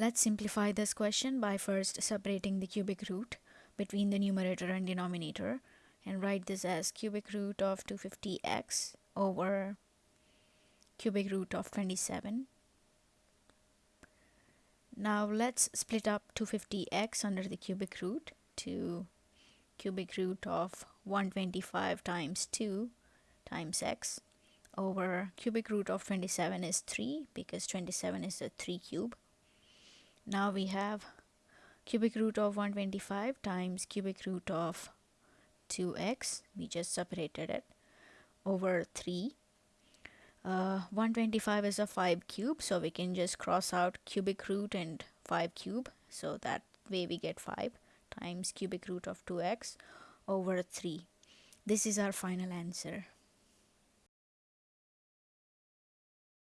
Let's simplify this question by first separating the cubic root between the numerator and denominator and write this as cubic root of 250x over cubic root of 27. Now let's split up 250x under the cubic root to cubic root of 125 times 2 times x over cubic root of 27 is 3 because 27 is a 3 cube. Now we have cubic root of 125 times cubic root of 2x we just separated it over 3 uh, 125 is a 5 cube so we can just cross out cubic root and 5 cube. So that way we get 5 times cubic root of 2x over 3 this is our final answer